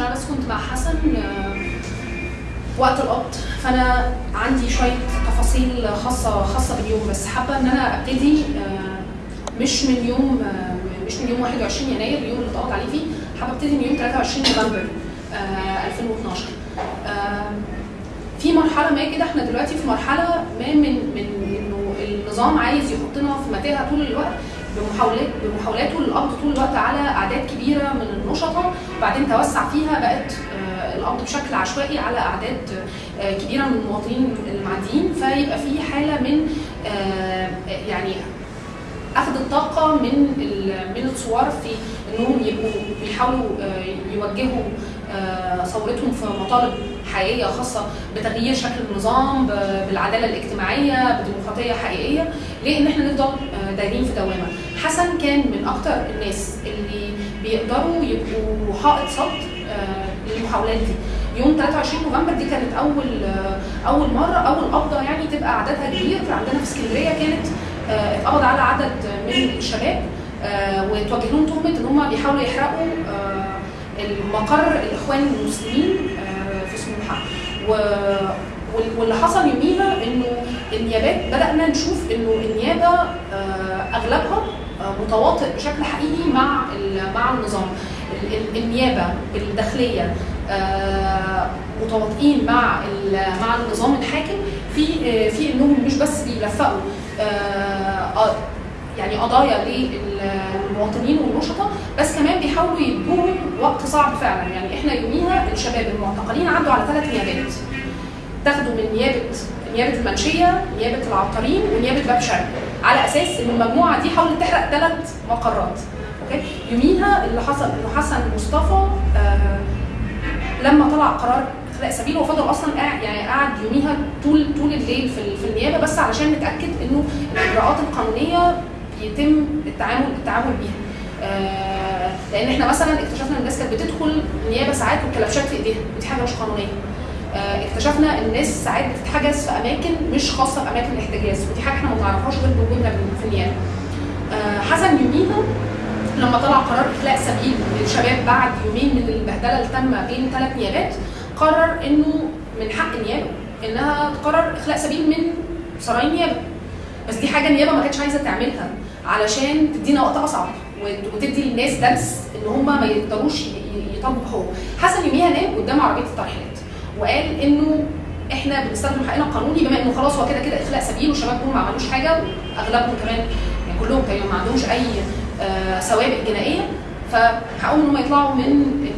عشان أنا بس كنت مع حسن آه، وقت القبض. فأنا عندي شوية تفاصيل خاصة خاصة باليوم بس حابة إن أنا أبتدي آه، مش من يوم آه، مش من يوم 21 يناير اليوم اللي اتقبض عليه فيه. حابة أبتدي من يوم 23 نوفمبر آه، 2012 آه، في مرحلة ما كده إحنا دلوقتي في مرحلة ما من من إنه النظام عايز يحطنا في متاهة طول الوقت. بمحاولات بمحاولاته للقبض طول الوقت على أعداد كبيرة من النشطاء وبعدين توسع فيها بقت آه، القبض بشكل عشوائي على أعداد آه، كبيرة من المواطنين المعديين. فيبقى في حالة من آه، يعني أخذ الطاقة من من الثوار في إنهم يبقوا بيحاولوا يوجهوا ثورتهم في مطالب حقيقية خاصة بتغيير شكل النظام بالعدالة الاجتماعية بديمقراطية حقيقية. لأن إحنا نفضل دايرين في دوامة. حسن كان من أكتر الناس اللي بيقدروا يبقوا حائط صد آه، للمحاولات دي. يوم 23 نوفمبر دي كانت أول آه، أول مرة أول قبضة يعني تبقى عددها كبير. عندنا في اسكندرية كانت آه، اتقبض على عدد من الشباب وتوجه لهم تهمة إن هم بيحاولوا يحرقوا المقر الإخوان المسلمين في سموحة. واللي حصل يوميها إنه النيابات بدأنا نشوف إنه النيابة آه، أغلبها آه، متواطئ بشكل حقيقي مع مع النظام. ال- ال- النيابة بالداخليه آه، متواطئين مع مع النظام الحاكم في في إنهم مش بس بيلفقوا يعني قضايا للمواطنين والنشطاء بس كمان بيحاولوا يدوهم وقت صعب فعلا. يعني إحنا يوميها الشباب المعتقلين عدوا على ثلاث نيابات. تاخدوا من نيابة نيابة المنشية نيابة العطارين ونيابه باب شرقي على أساس إن المجموعة دي حاولت تحرق ثلاث مقرات. أوكي؟ يوميها اللي حصل انه حسن مصطفى آه لما طلع قرار إخلاء سبيل هو فضل أصلا قاعد يعني قعد يوميها طول طول الليل في, في النيابة بس علشان نتأكد إنه الإجراءات القانونية يتم التعامل التعامل بيها. آه لأن إحنا مثلا اكتشفنا إن الناس كانت بتدخل النيابه ساعات والكلبشات في إيديها ودي حاجة مش قانونية. اكتشفنا ان الناس ساعات بتتحجز في اماكن مش خاصة بأماكن الاحتجاز ودي حاجة إحنا ما بنعرفهاش غير بوجودنا في النيابه. آه، حسن يوميها لما طلع قرار إخلاء سبيل للشباب بعد يومين من البهدلة تم بين ثلاث نيابات قرر إنه من حق النيابة إنها تقرر إخلاء سبيل من سراي النيابه. بس دي حاجة النيابة ما كانتش عايزة تعملها علشان تدينا وقت أصعب وت- وتدي للناس درس إن هم ما يقدروش ي- ي- يطبقوا حقوق. حسن يوميها نام قدام عربية الترحيلات وقال إنه إحنا بنستخدم حقنا القانوني بما إنه خلاص هو كده كده إخلاء سبيل والشباب دول ما عملوش حاجة وأغلبهم كمان يعني كلهم تقريبا ما عندهمش أي آه، سوابق جنائية فحقهم إن هم يطلعوا من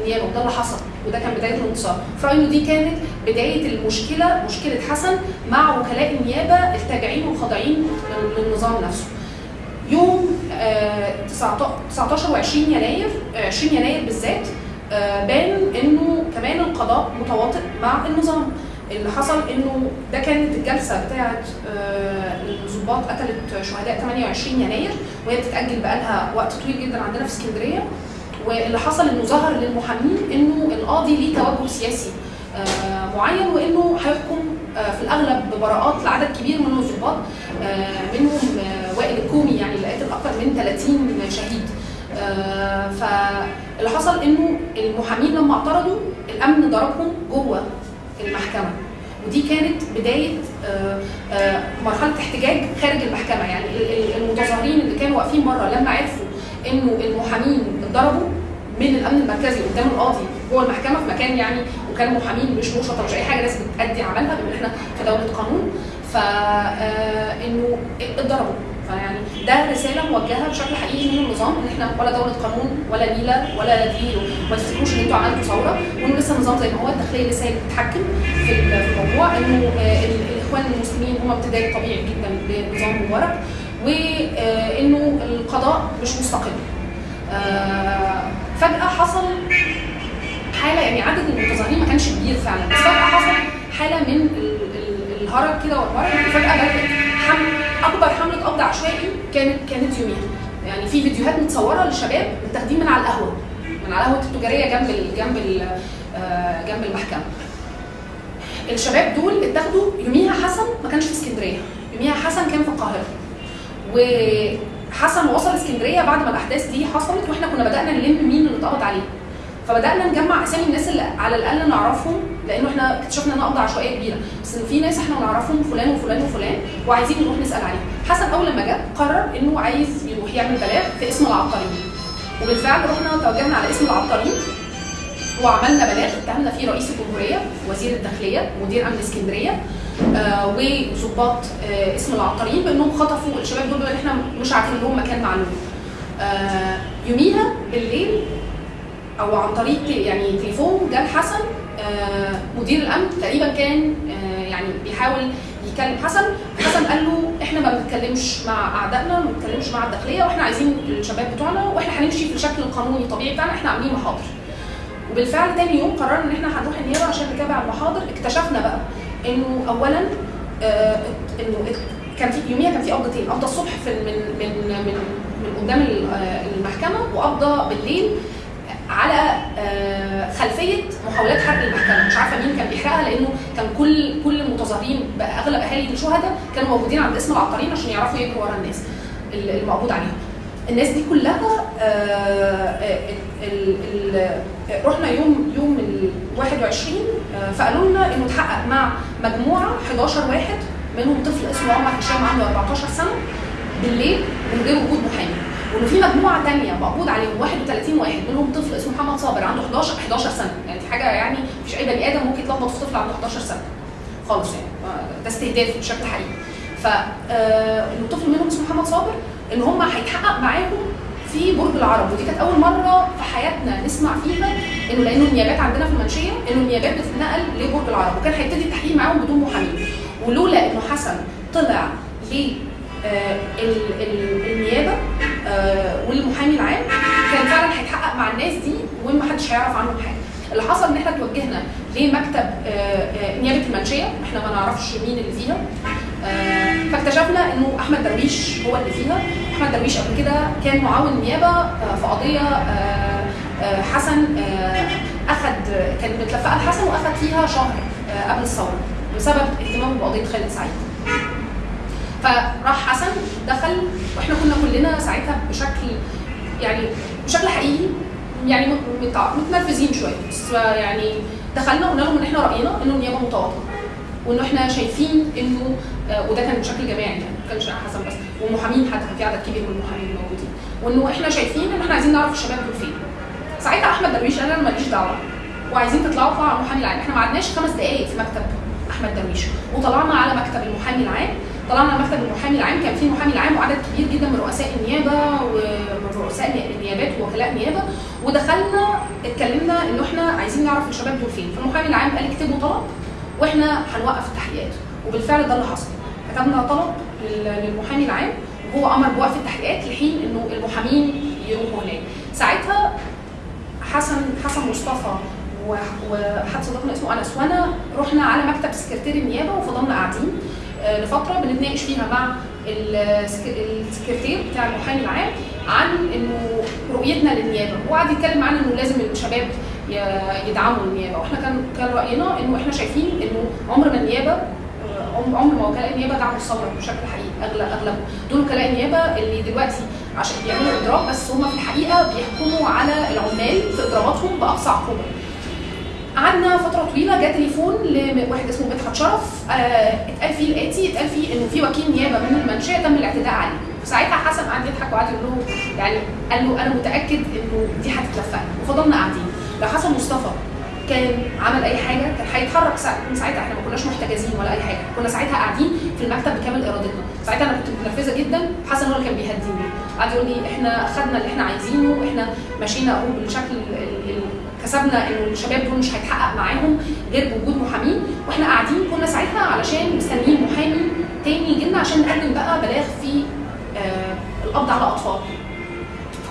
النيابة وده اللي حصل وده كان بداية الانتصار. في رأيي إنه دي كانت بداية المشكلة مشكلة حسن مع وكلاء النيابة التابعين والخاضعين لل- للنظام نفسه. يوم آه، 19 و20 يناير آه، 20 يناير بالذات آه، بان إنه كمان القضاء متواطئ مع النظام. اللي حصل إنه ده كانت الجلسة بتاعه آه، الضباط قتلت شهداء 28 يناير وهي بتتأجل بقالها وقت طويل جدا عندنا في اسكندرية. واللي حصل إنه ظهر للمحامين إنه القاضي ليه توجه سياسي آه، معين وإنه هيحكم آه، في الأغلب ببراءات لعدد كبير من الضباط آه، منهم آه، وائل الكومي يعني اللي قتل أكثر من 30 شهيد. آه، فاللي حصل إنه المحامين لما اعترضوا الأمن ضربهم جوه المحكمة. ودي كانت بداية آه، آه، مرحلة احتجاج خارج المحكمة. يعني ال- ال- المتظاهرين اللي كانوا واقفين بره لما عرفوا إنه المحامين اتضربوا من الأمن المركزي قدام القاضي جوه المحكمة في مكان يعني وكانوا محامين مش نشطه مش أي حاجة ناس بتأدي عملها بما إحنا في دولة قانون. ف آه، إنه اتضربوا. فيعني ده رسالة موجهة بشكل حقيقي من النظام إن إحنا ولا دولة قانون ولا نيله ولا دي ما تفتكروش ان أنتوا عملتوا ثورة وانه لسه النظام زي ما هو الداخلية لسه هي بتتحكم في ال- في الموضوع إنه ال- الإخوان المسلمين هم امتداد طبيعي جدا لنظام مبارك وإنه القضاء مش مستقل. آه، فجأة حصل حالة يعني عدد المتظاهرين ما كانش كبير فعلا بس فجأة حصل حالة من ال- ال- الهرج كده والمرج وفجاه بدأت حمل أكبر حملة قبض عشوائي كانت كانت يوميها. يعني في فيديوهات متصورة للشباب متاخدين من على القهوة. من على القهوة التجارية جنب ال جنب ال آه، جنب المحكمة. الشباب دول اتاخدوا. يوميها حسن ما كانش في اسكندرية. يوميها حسن كان في القاهرة. وحسن وصل اسكندرية بعد ما الأحداث دي حصلت وإحنا كنا بدأنا نلم مين اللي اتقبض عليه. فبدأنا نجمع أسامي الناس اللي على الأقل نعرفهم لأنه إحنا اكتشفنا انها قبضه عشوائيه كبيره. بس في ناس إحنا نعرفهم فلان وفلان وفلان وعايزين نروح نسأل عليهم حسن أول لما جه قرر إنه عايز يروح يعمل بلاغ في اسم العطارين وبالفعل رحنا توجهنا على اسم العطارين وعملنا بلاغ. اتهمنا فيه رئيس الجمهورية وزير الداخلية ومدير أمن اسكندرية آه وظباط آه اسم العطارين بأنهم خطفوا الشباب دول اللي إحنا مش عارفين لهم مكان معلوم. آه يوميها بالليل أو عن طريق يعني تليفون جاب حسن آه مدير الأمن تقريبا كان آه يعني بيحاول يكلم حسن. حسن قال له إحنا ما بنتكلمش مع أعدائنا ما بنتكلمش مع الداخلية وإحنا عايزين الشباب بتوعنا وإحنا هنمشي في الشكل القانوني الطبيعي بتاعنا إحنا عاملين محاضر. وبالفعل تاني يوم قررنا إن إحنا هنروح النيابة عشان نتابع المحاضر. اكتشفنا بقى إنه اولا آه إنه كان في يوميها كان في قبضتين قبضة الصبح في من من من من قدام المحكمة وقبضة بالليل على خلفية محاولات حرق المحكمة. مش عارفة مين كان بيحرقها لأنه كان كل كل المتظاهرين أغلب أهالي الشهداء كانوا موجودين عند اسم العطارين عشان يعرفوا يجروا ورا الناس المقبوض عليهم. الناس دي كلها رحنا يوم يوم ال 21 فقالوا لنا إنه اتحقق مع مجموعة 11 واحد منهم طفل اسمه عمر هشام عنده 14 سنة بالليل من غير وجود محامي. وانه في مجموعة ثانية مقبوض عليهم 31 واحد منهم طفل اسمه محمد صابر عنده 11 11 سنة. يعني دي حاجة يعني مفيش اي بني آدم ممكن يتلخبط في طفل عنده 11 سنة. خالص يعني. ده استهداف بشكل حقيقي. ف انه طفل منهم اسمه محمد صابر إن هم هيتحقق معاهم في برج العرب. ودي كانت أول مرة في حياتنا نسمع فيها إنه لأنه النيابات عندنا في المنشية إنه النيابات بتتنقل لبرج العرب. وكان هيبتدي التحقيق معاهم بدون محامي ولولا إنه حسن طلع ل آه آه والمحامي العام كان فعلا هيتحقق مع الناس دي ومحدش هيعرف عنهم حاجة. اللي حصل إن إحنا توجهنا لمكتب آه نيابة المنشية إحنا ما نعرفش مين اللي فيها فاكتشفنا إنه أحمد درويش هو اللي فيها أحمد درويش قبل كده كان معاون نيابة في قضية حسن اخذ كانت متلفقة لحسن واخذ فيها شهر قبل الثورة بسبب اهتمامه بقضية خالد سعيد. فراح حسن دخل وإحنا كنا كلنا ساعتها بشكل يعني بشكل حقيقي يعني متنرفزين شوية. بس يعني دخلنا وقلنا لهم إن إحنا رأينا إنه النيابه متواطئه وإنه إحنا شايفين إنه آه وده كان بشكل جماعي يعني ما كانش حسن بس. والمحامين حتى كان في عدد كبير من المحامين موجودين وإنه إحنا شايفين إن إحنا عايزين نعرف الشباب دول فين. ساعتها أحمد درويش قال أنا ماليش دعوة وعايزين تطلعوا طلعوا على المحامي العام. إحنا ما قعدناش خمس دقائق في مكتب أحمد درويش وطلعنا على مكتب المحامي العام طلعنا مكتب المحامي العام كان في محامي العام وعدد كبير جدا من رؤساء النيابة ومن رؤساء النيابات ووكلاء نيابه ودخلنا اتكلمنا إنه إحنا عايزين نعرف الشباب دول فين. فالمحامي العام قال اكتبوا طلب وإحنا هنوقف التحقيقات. وبالفعل ده اللي حصل. كتبنا طلب للمحامي العام وهو أمر بوقف التحقيقات لحين إنه المحامين يروحوا هناك. ساعتها حسن حسن مصطفى وحد صديقنا اسمه أنس وانا رحنا على مكتب سكرتير النيابة وفضلنا قاعدين. لفترة بنتناقش فيها مع السكرتير بتاع المحامي العام عن إنه رؤيتنا للنيابة. وقعد يتكلم معانا إنه لازم الشباب يدعموا النيابة. وإحنا كان كان رأينا إنه إحنا شايفين إنه عمر ما النيابة عمر ما وكلاء النيابة دعموا الثورة بشكل حقيقي اغلب دول وكلاء النيابة اللي دلوقتي عشان بيعملوا إضراب بس هم في الحقيقة بيحكموا على العمال في إضراباتهم بأقصى عقوبة. قعدنا فترة طويلة جه تليفون لواحد اسمه مدحت شرف آه اتقال فيه الآتي اتقال فيه انه في وكيل نيابة من المنشيه تم الاعتداء عليه. فساعتها حسن قعد يضحك وقعد يقول له يعني قال له أنا متأكد إنه دي هتتلفق. وفضلنا قاعدين. لو حسن مصطفى كان عمل أي حاجة كان هيتحرك من ساعتها. إحنا ما كناش محتجزين ولا أي حاجة. كنا ساعتها قاعدين في المكتب بكامل إرادتنا. ساعتها أنا كنت متنرفزة جدا. حسن هو اللي كان بيهديني. قعد يقول لي إحنا خدنا اللي إحنا عايزينه إحنا مشينا أهو بالشكل كسبنا إنه الشباب دول مش هيتحقق معاهم غير بوجود محامين. وإحنا قاعدين كنا ساعتها علشان مستنيين محامي تاني يجي لنا عشان نقدم بقى بلاغ في آه القبض على أطفال.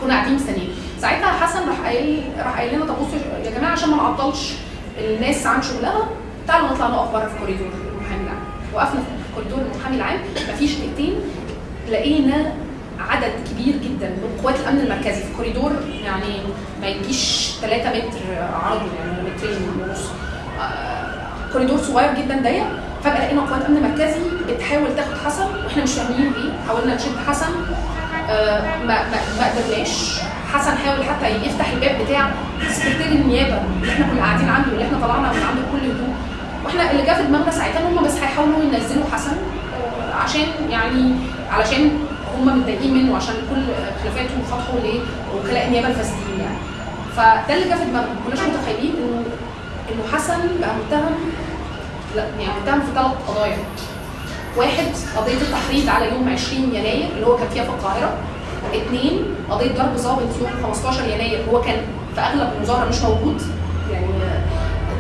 كنا قاعدين مستنيين. ساعتها حسن راح قايل راح قايل لنا طب بصوا يا جماعة عشان ما نعطلش الناس عن شغلها تعالوا نطلع نقف بره في كوريدور المحامي العام. وقفنا في كوريدور المحامي العام مفيش دقيقتين لقينا عدد كبير جدا من قوات الأمن المركزي في كوريدور يعني ما يجيش 3 متر عرضه يعني مترين ونص. آه كوريدور صغير جدا ضيق. فجأة لقينا قوات أمن مركزي بتحاول تاخد حسن وإحنا مش فاهمين ليه. حاولنا نشد حسن آه ما ما, قدرناش. حسن حاول حتى يفتح الباب بتاع سكرتير النيابة اللي إحنا كنا قاعدين عنده اللي إحنا طلعنا من عنده بكل هدوء. وإحنا اللي جه في دماغنا ساعتها ان هم بس هيحاولوا ينزلوا حسن آه، عشان يعني علشان هم متضايقين منه عشان كل خلافاته وفتحه لوكلاء النيابة الفاسدين يعني. فده اللي جه في دماغنا. ما كناش متخيلين انه إنه حسن بقى متهم لا يعني متهم في ثلاث قضايا. واحد قضية التحريض على يوم 20 يناير اللي هو كان فيها في القاهرة. اثنين قضية ضرب ضابط يوم 15 يناير هو كان في أغلب المظاهرة مش موجود. يعني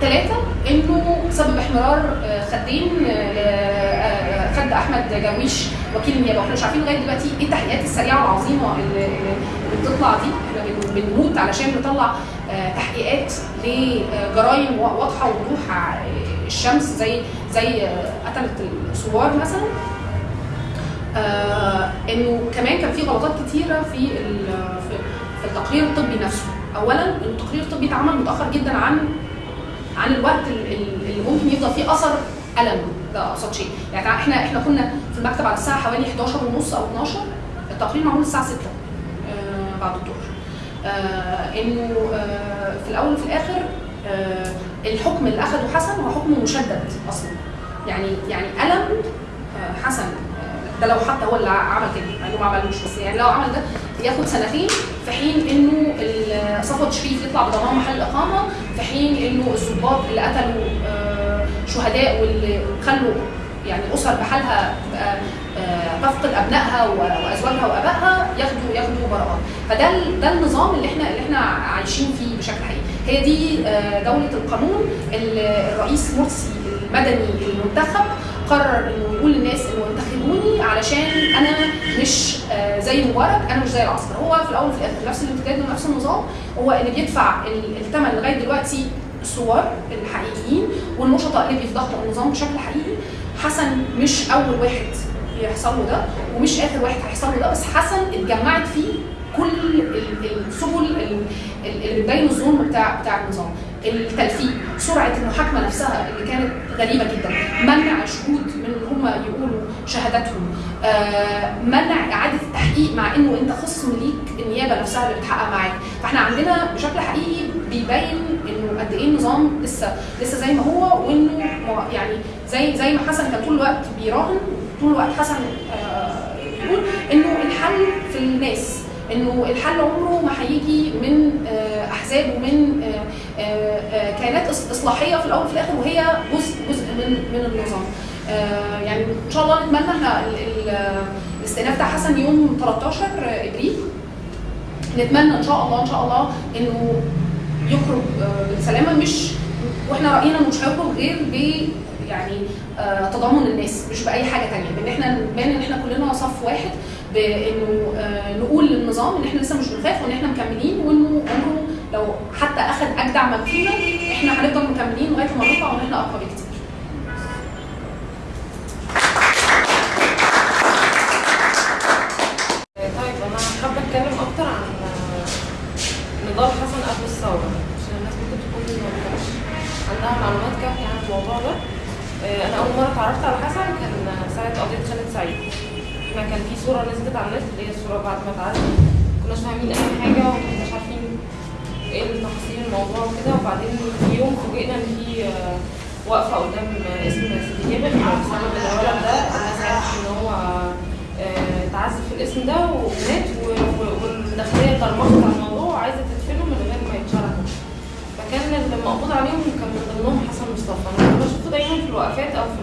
ثلاثة إنه سبب احمرار آه، خدين آه، آه، خد أحمد جاويش وكيل النيابه وإحنا مش عارفين لغاية دلوقتي إيه التحقيقات السريعة والعظيمة اللي, بتطلع دي. إحنا بن- بنموت علشان نطلع آه، تحقيقات لجرائم واضحة ووضوح ع- الشمس زي زي آه، قتله الثوار مثلا. آه إنه كمان كان في غلطات كتيرة في في التقرير الطبي نفسه. اولا التقرير الطبي اتعمل متأخر جدا عن عن الوقت ال- ال- اللي ممكن يفضل فيه أثر ألم. ده ابسط شيء يعني إحنا إحنا كنا في المكتب على الساعة حوالي 11 ونص أو 12 التقرير معمول الساعة 6 آه بعد الظهر. آه إنه آه في الأول وفي الآخر آه الحكم اللي أخده حسن هو حكم مشدد أصلا. يعني يعني ألم آه حسن. آه، ده لو حتى هو اللي عمل كده. يعني ما عملوش بس يعني لو عمل ده ياخد سنتين في حين إنه صفوت شريف يطلع بضمان محل اقامه في حين إنه الضباط اللي قتلوا آه، شهداء واللي خلوا يعني أسر بحالها تبقى آه، تفقد أبنائها و- وأزواجها وآبائها ياخدوا ياخدوا براءات. فده ده النظام اللي إحنا اللي إحنا عايشين فيه بشكل حقيقي. هي دي آه، دولة القانون. الرئيس مرسي المدني المنتخب قرر إنه يقول للناس إنه انتخبوني علشان أنا مش آه، زي مبارك أنا مش زي العسكر هو في الأول وفي الآخر نفس الامتداد ونفس النظام. هو اللي بيدفع ال- الثمن لغاية دلوقتي الثوار الحقيقيين والنشطاء اللي بيفضحوا النظام بشكل حقيقي. حسن مش أول واحد يحصل له ده ومش آخر واحد هيحصل له ده بس حسن اتجمعت فيه كل ال- السبل ال- ال- اللي بتبين الظلم بتاع بتاع النظام. التلفيق سرعة المحاكمة نفسها اللي كانت غريبة جدا. منع شهود من ان هم يقولوا شهاداتهم. آه، منع إعادة التحقيق مع إنه أنت خصم ليك النيابة نفسها اللي بتحقق معاك. فإحنا عندنا بشكل حقيقي بيبين إنه قد إيه النظام لسه لسه زي ما هو وإنه يعني زي زي ما حسن كان طول الوقت بيراهن طول الوقت حسن آه، بيقول إنه الحل في الناس إنه الحل عمره ما هيجي من آه، احزاب ومن آه، آه، آه، كيانات إص- إصلاحية في الأول وفي الآخر وهي جزء جزء من من النظام. آه، يعني إن شاء الله نتمنى إحنا ال- ال- الاستئناف بتاع حسن يوم 13 إبريل. نتمنى إن شاء الله إن شاء الله إنه يخرج آه، بالسلامة. مش وإحنا رأينا إنه مش هيخرج غير ب يعني آه، تضامن الناس مش بأي حاجة تانية. بإن إحنا نبان إن إحنا كلنا صف واحد بإنه آه، نقول للنظام إن إحنا لسه مش بنخاف وإن إحنا مكملين وإنه عمره لو حتى أخذ أجدع ما فينا إحنا هنفضل مكملين لغاية ما نطلع وان إحنا أقوى بكتير. طيب أنا حابة أتكلم أكتر عن نضال حسن قبل الثورة. عشان الناس ممكن تكون عندها معلومات كافية عن الموضوع ده. آه، أنا أول مرة اتعرفت على حسن كان قضية خالد سعيد. إحنا كان في صورة نزلت على النت اللي هي الصورة بعد ما اتعرف كناش فاهمين أي حاجة ومش عارفين إيه تفاصيل الموضوع وكده وبعدين في يوم فوجئنا ان في آه، واقفة قدام اسم سيدي جابر بسبب الولد ده. الناس عرفت ان هو آه، اتعذب في الاسم ده ومات والداخلية طرمخت على الموضوع وعايزة تدفنه من غير ما يتشرح. فكان اللي مقبوض عليهم كان من ضمنهم حسن مصطفى. أنا كنت بشوفه دايما في الوقفات أو في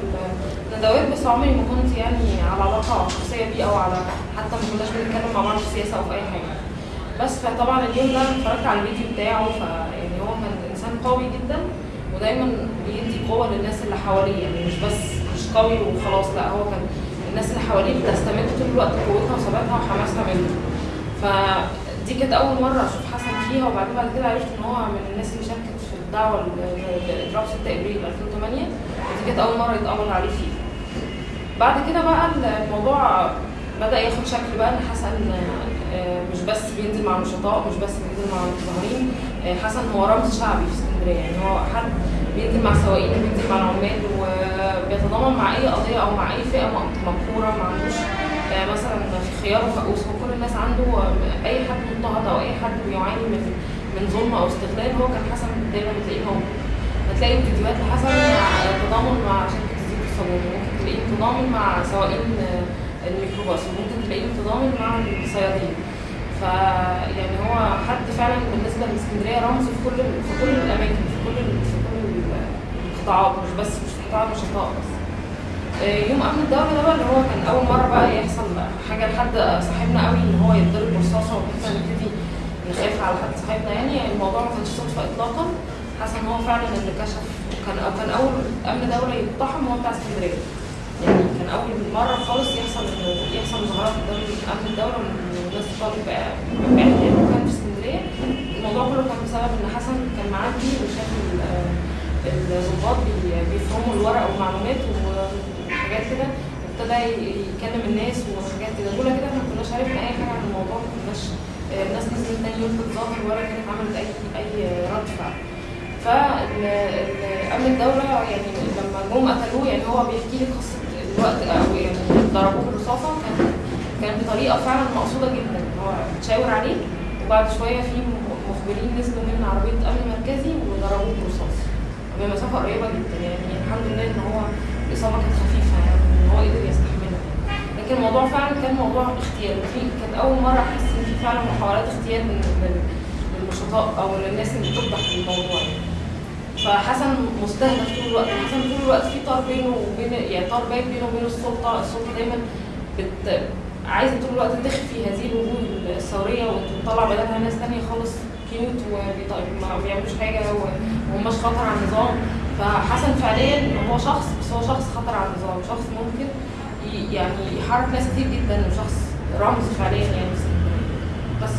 الندوات بس عمري ما كنت يعني على علاقة شخصية بيه أو على حتى ما كناش بنتكلم مع بعض في السياسة أو في أي حاجة. بس فطبعا اليوم ده اتفرجت على الفيديو بتاعه فيعني هو كان إنسان قوي جدا ودايما بيدي قوة للناس اللي حواليه يعني مش بس مش قوي وخلاص لا هو كان الناس اللي حواليه بتستمد طول الوقت قوتها وثباتها وحماسها منه. فدي كانت أول مرة أشوف حسن فيها وبعدين بعد كده عرفت إن هو من الناس اللي شاركت في الدعوة لاضراب 6 ابريل 2008 ودي كانت أول مرة يتأمر عليه فيها بعد كده بقى الموضوع بدأ ياخد شكل بقى إن حسن مش بس بينزل مع النشطاء مش بس بينزل مع المتظاهرين آه، حسن هو رمز شعبي في اسكندرية. يعني هو حد بينزل مع السواقين وبينزل مع العمال وبيتضامن مع أي قضية أو مع أي فئة مقهورة ما عندوش آه، مثلا في خيار وفقوس وكل الناس عنده آه، أي حد مضطهد أو أي حد بيعاني من من ظلم أو استغلال هو كان حسن دايما بتلاقيه موجود. هتلاقي فيديوهات لحسن تضامن مع شركة الزيت والصابون. ممكن تلاقيه متضامن مع سواقين آه، الميكروباص وممكن تلاقيه متضامن مع الصيادين. فيعني هو حد فعلا بالنسبة لإسكندرية رمز في كل في كل الأماكن في كل في كل القطاعات مش بس مش في قطاع النشطاء بس. آه، يوم امن الدولة ده بقى اللي هو كان أول مرة بقى يحصل حاجة لحد صاحبنا قوي إن هو يتضرب برصاصه وإحنا نبتدي نخاف على حد صاحبنا. يعني الموضوع ما كانش صدفة اطلاقا. حسن هو فعلا اللي كشف كان كان أول أمن دولة يقتحم هو بتاع إسكندرية. اول مرة خالص يحصل يحصل مظاهرات قدام امن الدولة والناس تطالب باعتقال وكان في اسكندرية. الموضوع كله كان بسبب إن حسن كان معدي وشاف ال- الضباط بي- بيفهموا الورق والمعلومات وحاجات كده. وابتدى ي- يكلم الناس وحاجات كده. لولا كده ما كناش عرفنا أي حاجة عن الموضوع. ما كناش آه، الناس نزلت تاني يوم تتظاهر ولا كانت عملت اي أي رد. فعل فأمن الدولة يعني لما جم قتلوه يعني هو بيحكي لي قصة الوقت ضربوه بالرصاصة. كان كان بطريقة فعلا مقصودة جدا. هو بتشاور عليه وبعد شوية في مخبرين نزلوا من عربية أمن مركزي وضربوه برصاص بمسافة قريبة جدا. يعني الحمد لله إن هو الإصابة كانت خفيفة يعني إن هو قدر يستحملها. لكن الموضوع فعلا كان موضوع اغتيال في كانت أول مرة أحس إن في فعلا محاولات اغتيال من للنشطاء أو للناس اللي بتفضح الموضوع. يعني. فحسن مستهدف طول الوقت. حسن طول الوقت في طار بينه وبين يعني طار باين بينه وبين السلطة. السلطة دايما بت عايزة طول الوقت تخفي هذه الوجوه الثورية وتطلع بدلها ناس تانية خالص كيوت وما بيعملوش حاجة ومش خطر على النظام. فحسن فعليا هو شخص بس هو شخص خطر على النظام. شخص ممكن يعني يحرك ناس كتير جدا. وشخص رمز فعليا يعني. بس